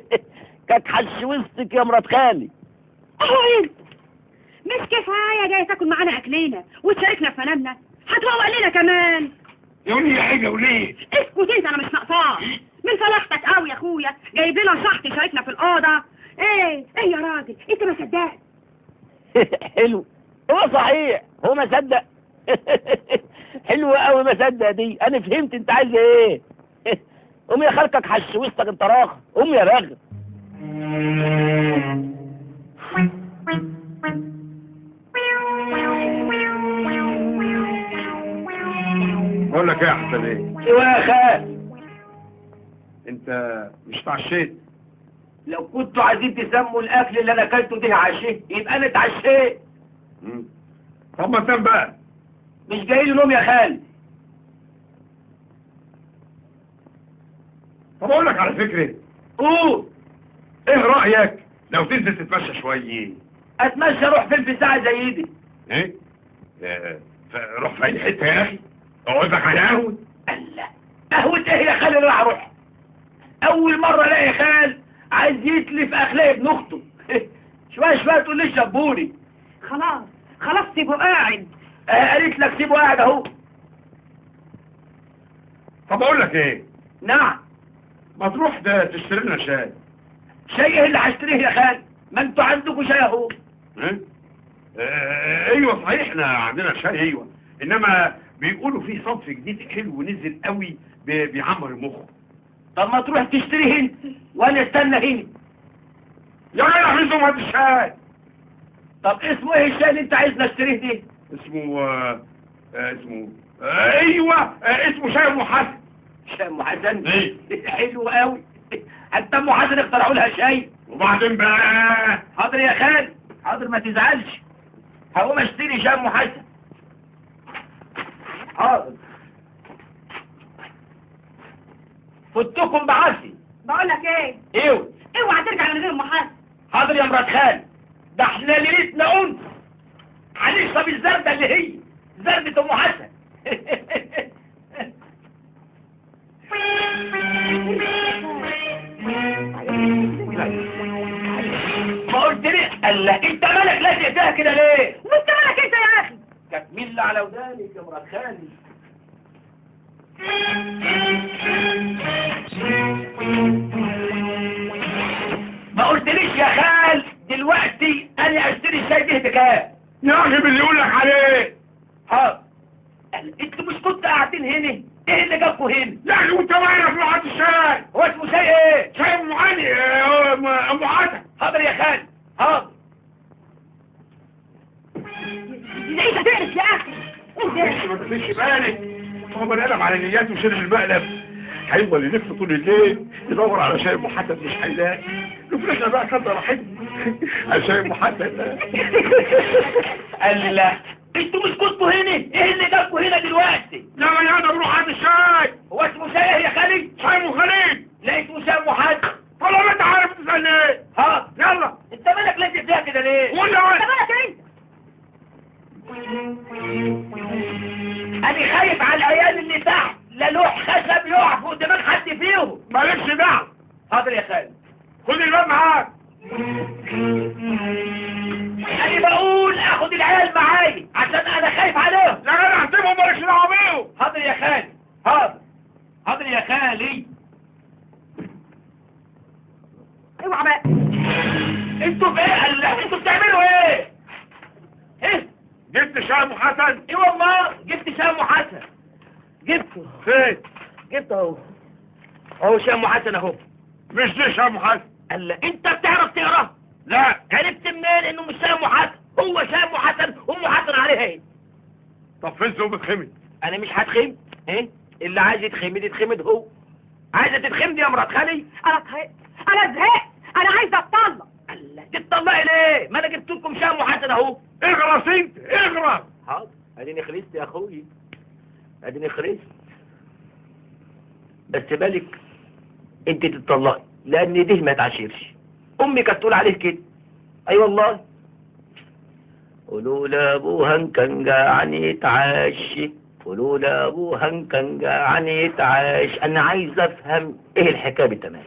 كانت حش وسطك يا مرات خالي. إيه مش كفايه جاي تاكل معانا اكلنا وتشاركنا في منامنا هتروق لنا كمان. يقول لي يا حاجة وليه؟ اسكت إنت أنا مش ناقصاك. من فلاحتك قوي يا أخويا. جايب لنا شحط يشاركنا في الأوضة. إيه إيه يا راجل؟ إنت ما صدقت. حلو. هو صحيح. هو ما صدق. حلو قوي ما صدق دي. أنا فهمت أنت عايز إيه. قوم يا خالتك حش وسطك انت راخ قوم يا راغب. بقول لك إيه يا حسن إيه؟ أيوه يا خال. أنت مش اتعشيت لو كنتوا عايزين تسموا الأكل اللي أنا أكلته ده عشيه يبقى أنا اتعشيت. طب ما تنام بقى مش جاي لي نوم يا خال. طب أقول لك على فكرة. قول. إيه رأيك لو تنزل تتمشى شوية؟ أتمشى أروح فين في ساعه زي دي إيه؟ آه، روح في أي حتة يا أخي. أقعد لك على قهوة. الله قهوة إيه يا خال اللي راح أروح أول مرة ألاقي خال عايز يتلف أخلاق ابن أخته. شوية شوية تقول لي شبوني. خلاص خلاص سيبه قاعد. آه، قالت لك سيبه قاعد أهو. طب أقول لك إيه؟ نعم. ما تروح ده تشتري لنا شاي. شيء إيه اللي هشتريه يا خال؟ ما أنتوا عندكم شاي أهو. آه، أيوه صحيح إحنا عندنا شاي أيوه. إنما بيقولوا في صنف جديد حلو نزل قوي بي- بيعمر المخ طب ما تروح تشتريه انت وأنا استنى هنا. يا جدع في زمهة الشاي. طب اسمه إيه الشاي اللي أنت عايزنا اشتريه ده اسمه آه، آه، اسمه. آه، أيوه آه، اسمه شاي ام حسن. شاي ام حسن إيه. حلو قوي. حتى أم حسن اخترعوا لها شاي وبعدين بقى. حاضر يا خال. حاضر ما تزعلش. هقوم اشتري شاي أم حسن حاضر. فتكم بعافي بقول لك إيه؟ إيوه. اوعى ترجع من غير محاسب حاضر يا مرات خال. ده إحنا ليلتنا انس هنشرب الزردة اللي هي. زردة أم حسن ما قلت لي الله انت مالك لازق فيها كده ليه وانت مالك انت يا أخي تكمل على ودانك يا مرات خالي ما قلتليش يا خال؟ دلوقتي أنا أشتري الشاي ده بكام؟ يا أخي باللي يقول لك عليه. حاضر قال- أنتوا مش كنتوا قاعدين هنا. إيه اللي جابكوا هنا؟ يا أخي وأنت في واحد الشاي هو اسمه شاي إيه؟ شاي ام علي آه، ام حسن حاضر يا خال حاضر. انت تعرف يا أخي. انت ما تخليش بالك. هو بني آدم على نياته وشرب المقلب. هيفضل يلف طول الليل يدور على شاي ام حسن مش هيلاقي. نفرشنا بقى كده راحتنا على شاي ده. قال لي لا أنتوا مش كنتوا هنا إيه اللي جابكوا هنا دلوقتي؟ لا ما أنا بروح هات الشاي. هو اسمه شاي يا خالي شاي خليل لا اسمه شاي ام حسن والله ما انت عارف إيه حاضر يلا. انت مالك لازق فيها كده ليه؟ ولا انت وين؟ مالك انت أنا خايف على العيال اللي تحت. لا لوح خشب يقع فوق دماغ حد فيهم. مالكش دعوة. حاضر يا خالد. خد الباب معاك. أنا بقول العيال معايا عشان أنا خايف عليهم. لا أنا هسيبهم مالكش دعوة بيهم. حاضر يا خالي حاضر. حاضر يا خالي. اوعى بقى أنتوا في إيه قال- أنتوا بتعملوا إيه؟ إيه؟ جبت شاي ام حسن. إيه والله؟ جبت شاي ام حسن. جبته فين؟ جبته اهو. اهو شاي ام حسن اهو. مش دي شاي ام حسن. قال انت بتعرف تقرا؟ لا. عرفت منين انه مش شاي ام حسن؟ هو شاي ام حسن ام حسن عليها. إيه طب فين زوم خمد أنا مش هتخمد إيه؟ اللي عايز يتخمد يتخمد هو. عايزه تتخمدي يا مرات خالي. أنا زهقت. أنا زهقت. أنا عايزه أتطلق. الله تتطلقي ليه؟ ما أنا جبت لكم شاي ام حسن أهو. اغرس انت اغرس حاضر. أديني خلصت يا أخوي. أديني خلصت بس بالك أنت تتطلقي لأن ده ما تعاشرش امي كانت تقول عليه كده. أي والله. قولوا لابوها كان جعان يتعشى قولوا لابوها ان كان جعان يتعاش أنا عايز أفهم إيه الحكاية بالتمام؟